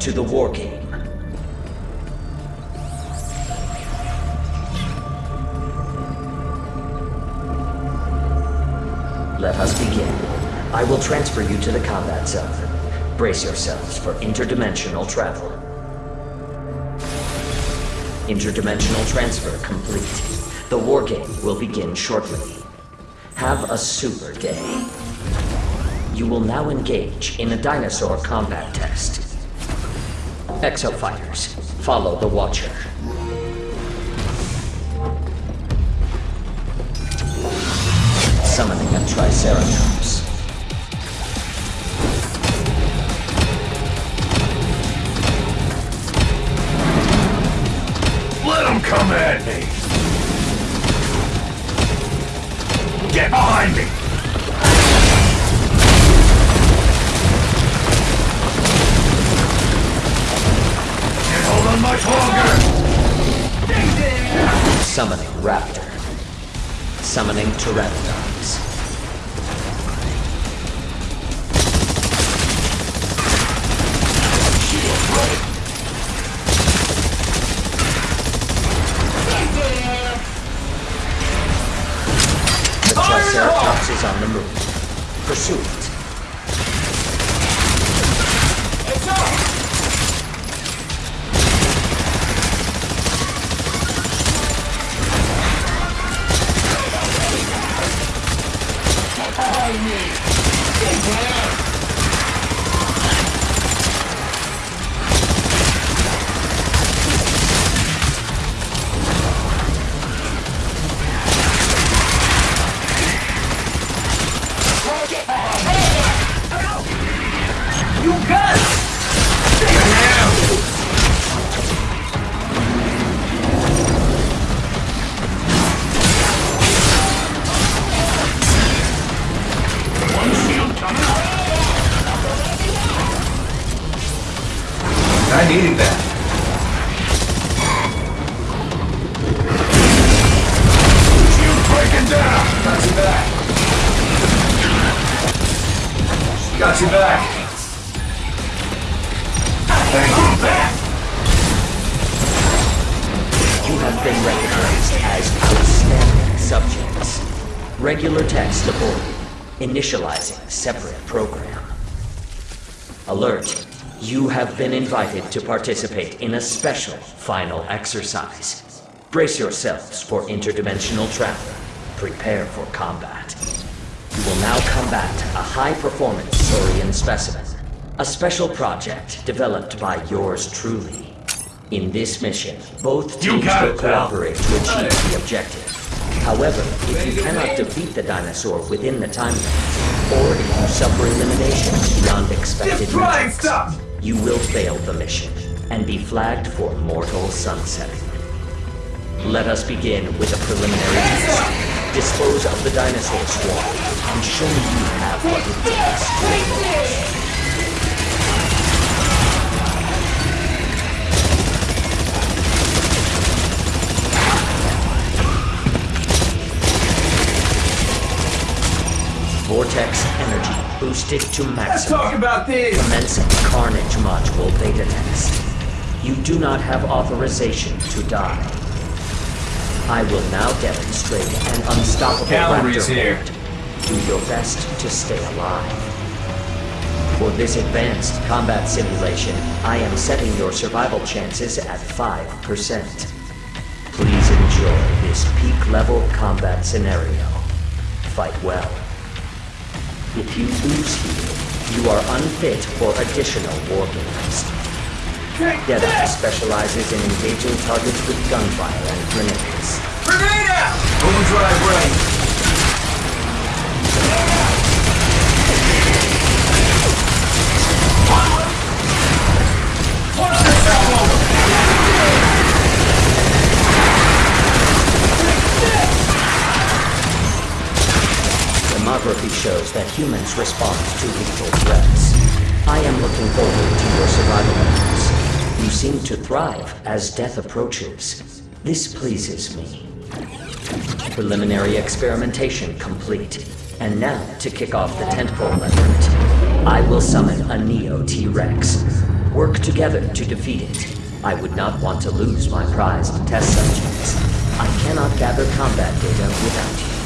to the war game. Let us begin. I will transfer you to the combat zone. Brace yourselves for interdimensional travel. Interdimensional transfer complete. The war game will begin shortly. Have a super day. You will now engage in a dinosaur combat test. Exofighters, follow the Watcher. Summoning a Triceratops. Summoning Raptor. Summoning Pteranodons. The Triceratops is on the move. Pursue follow me. Big brother. I needed that. Shield breaking down! Got you back. Got you back. Thank you. You have been recognized as outstanding subjects. Regular text aboard. Initializing separate program. Alert. You have been invited to participate in a special final exercise. Brace yourselves for interdimensional travel. Prepare for combat. You will now combat a high-performance saurian specimen. A special project developed by yours truly. In this mission, both teams will cooperate to achieve the objective. However, if you cannot defeat the dinosaur within the time limit, or if you suffer elimination beyond expected Just try and metrics, stop. you will fail the mission and be flagged for mortal sunsetting. Let us begin with a preliminary test. Dispose of the dinosaur swarm and show me you have what it takes Vortex energy boosted to maximum. Let's talk about this. Commencing Carnage Module beta test. You do not have authorization to die. I will now demonstrate an unstoppable Calories here. Do your best to stay alive. For this advanced combat simulation, I am setting your survival chances at 5%. Please enjoy this peak-level combat scenario. Fight well. If you lose here, you are unfit for additional war games. Take Deadeye this. specializes in engaging targets with gunfire and grenades. Grenade out. Overdrive right. One Demography shows that humans respond to lethal threats. I am looking forward to your survival efforts. You seem to thrive as death approaches. This pleases me. Preliminary experimentation complete. And now, to kick off the tentpole effort, I will summon a Neo T-Rex. Work together to defeat it. I would not want to lose my prized test subjects. I cannot gather combat data without you.